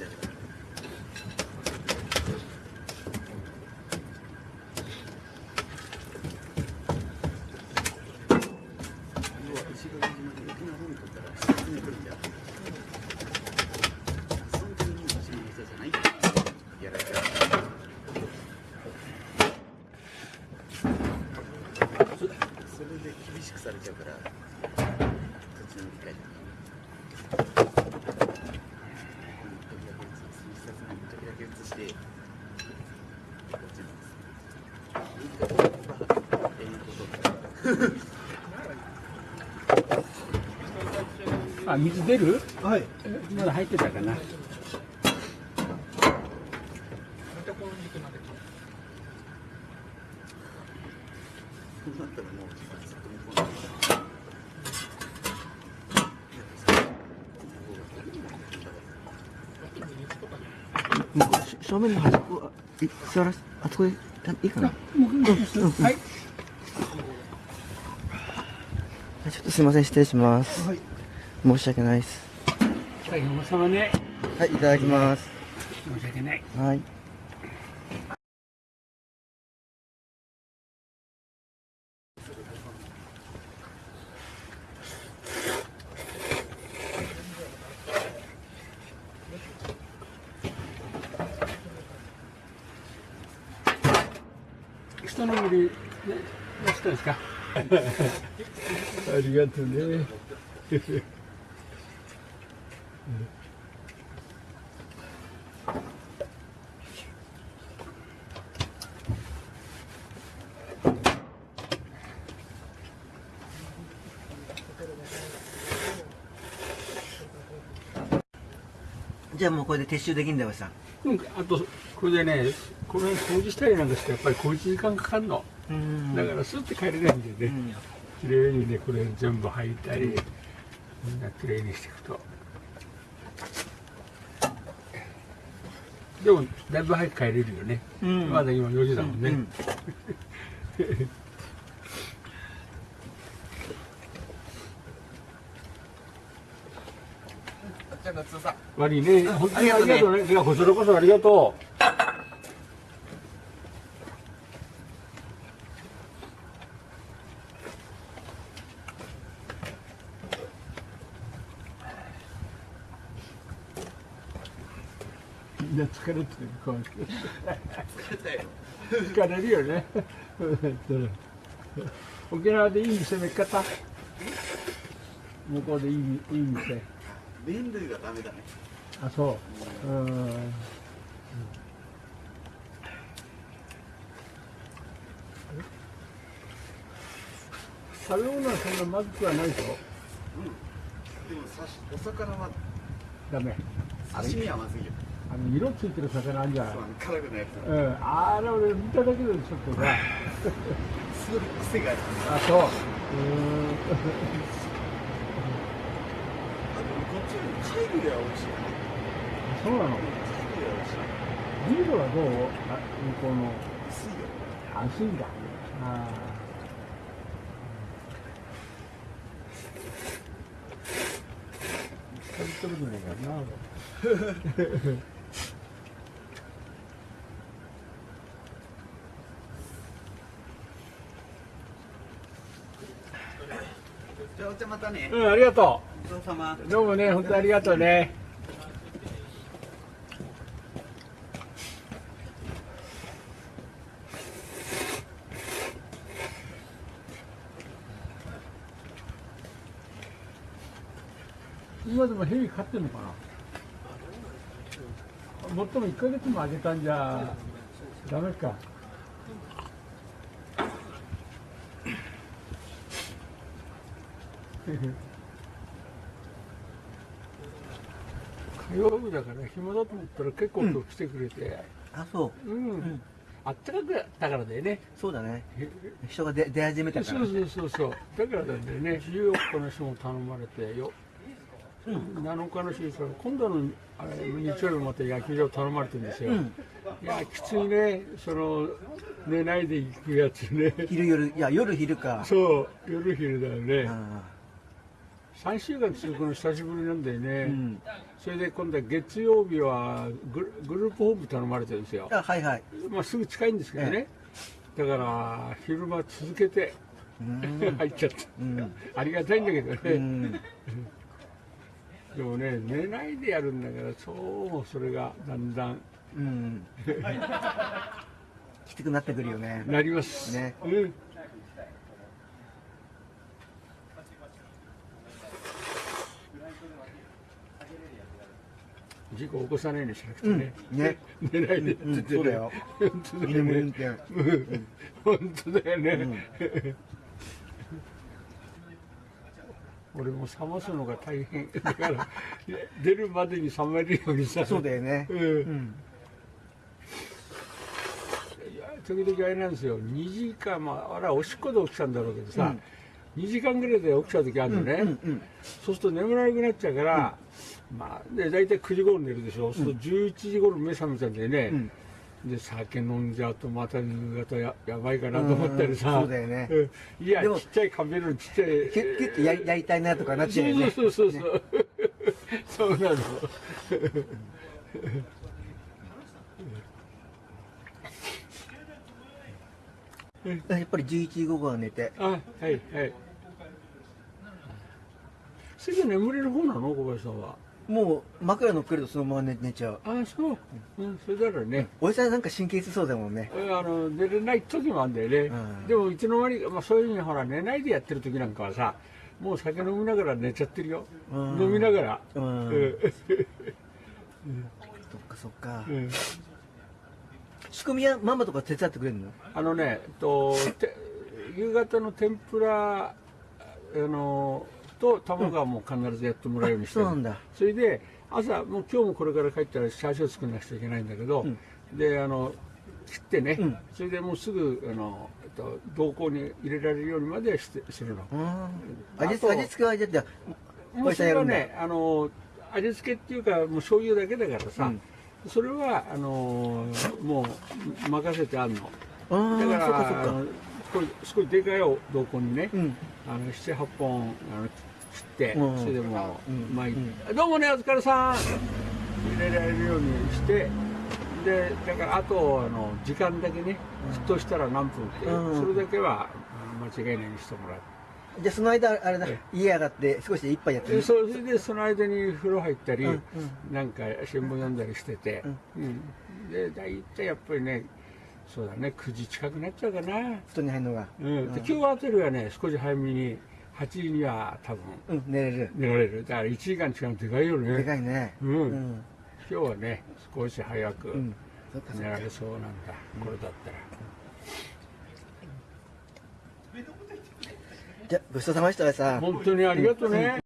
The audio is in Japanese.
それで厳しくされちゃうから土地の理解だな。あ、水出る？はい。まだ入ってたかな。正面の端っこ、い座らす、あそこで、いいかな？はい。ちょっとすみません、失礼します。はい。申し訳ないです。大変おさまね。はい、いただきます。申し訳ない。はい。人の見る、ね、どうしたんですか？ありがとうね。じゃあもうこれで撤収できんだよ、さん。うん、あと、これでね、この辺掃除したりなんかして、やっぱり小一時間かかるの。うんだから、スッて帰れないんでね。綺麗にね、これ全部履いたり、みんな綺麗にしていくと。でも、だいぶ早く帰れるよね。うんまだ今4時だもんね。うん悪いね。本当にありがとうね。いや、こちらこそありがとう。みんな疲れてる顔して疲れるよね。沖縄でいい店見っかった？向こうでいいいい店。麺類がダメだね。あそう。うん。食べ物はそんなまずくはないでしょでもさしお魚はダメ。刺身はまずいよあの色ついてる魚あるじゃない。辛くないやつうん。あれ俺見ただけでちょっとさ。すごい癖がある。あそう。うーんあでもこっちより貝類は美味しいよね。そうなの？貝類は美味しいビールはどう？あ向こうの。薄いよ安心だああ食べてるじゃないかな じゃあお茶またね。うんありがとごちそうさま。うどうもね本当にありがとうね。今でもヘビ飼ってんのかな？もっとも1ヶ月もあげたんじゃダメか火曜日だから暇だと思ったら結構今日来てくれて。あ、そう。うん、あったかくだからだよね。そうだね。人が出出始めたから。そうそうそうそう。だからなんだよね。14日の人も頼まれてよ、7日の人にそれ今度のあれ日曜日また野球場頼まれてるんですよ、いやきついね。その寝ないで行くやつね。昼夜、いや、夜昼か。そう。夜昼だよね。あ3週間続くの久しぶりなんだよね、うん。それで今度は月曜日はグループホーム頼まれてるんですよ、あはいはい。まあ、すぐ近いんですけどね、だから昼間続けてうん。入っちゃった、うん。ありがたいんだけどね、うん。でもね寝ないでやるんだからそうそれがだんだん。うん。きつくなってくるよね。なります。ね。うん事故起こさないようにしなくてね、うん。ね。寝ないで。って言ってねうん。そうだよ。居運転うん。本当だよね、俺も冷ますのが大変。だから出るまでに冷めるようにさそうだよね。うん。時々あれなん。ですよ2時間まああれはおしっこで起きたんだろうけどさ、2時間ぐらいで起きた時あるのね、うんうんそうすると眠らなくなっちゃうから、まあで大体9時頃寝るでしょ、そうすると11時頃目覚めちゃうんだよね、うん。で酒飲んじゃうとまた夕方ややばいかなと思ったりさ、うん。うんそうだよね。うん。いやでもちっちゃいカメラのちっちゃい。キュッキュッてやりやりたいなとかなっちゃうよね。そうそうそうそう、そうなの やっぱり11時午後は寝て。あはいはい。すぐ眠れる方なの？小林さんは。もう枕乗っけるとそのまま寝寝ちゃう。あそう、うん、それならね、おじさんなんか神経質そうだもんね。えあの寝れない時もあるんだよね、うん。でもいつの間にか、まあ、そういうふうにほら寝ないでやってる時なんかはさもう酒飲みながら寝ちゃってるよ、うん。飲みながら、うん。うん。そっかそっか。うん仕込みはママとか手伝ってくれるの？あのね、えっと、て夕方の天ぷらあのと卵はもう必ずやってもらうようにしてる、そうなんだ。それで朝もう今日もこれから帰ったらチャーシュー作らなくちゃいけないんだけど、うん。であの切ってね、うん。それでもうすぐあの、えっと、同行に入れられるようにまでしてするの。うん味付けはじゃあもうそれはね、あの味付けっていうかもう醤油だけだからさ、うんそれはあのもう任せてあるの。あだからあそっかそっか。これ少しでかいお同梱にね、うん。あの78本あの切って、うん。それでもう、うん。巻いてどうもねお疲れさん入れられるようにしてでだからあとあの時間だけね沸騰したら何分っていう、うん。それだけは間違いないようにしてもらう。じゃあその間あれだえ家上がって少しで一杯やってみでそれでその間に風呂入ったり、うんなんか新聞読んだりして。て、うん。で大体やっぱりねそうだね9時近くなっちゃうかな、布団に入るのが。うん。で今日あたりはね少し早めに8時には多分うん寝れる。寝られる。だから1時間違うのでかいよね。でかいね。うん。うん。今日はね少し早く寝かられそうなんだ、これだったらじゃごちそうさまでしたさ本当にありがとうね、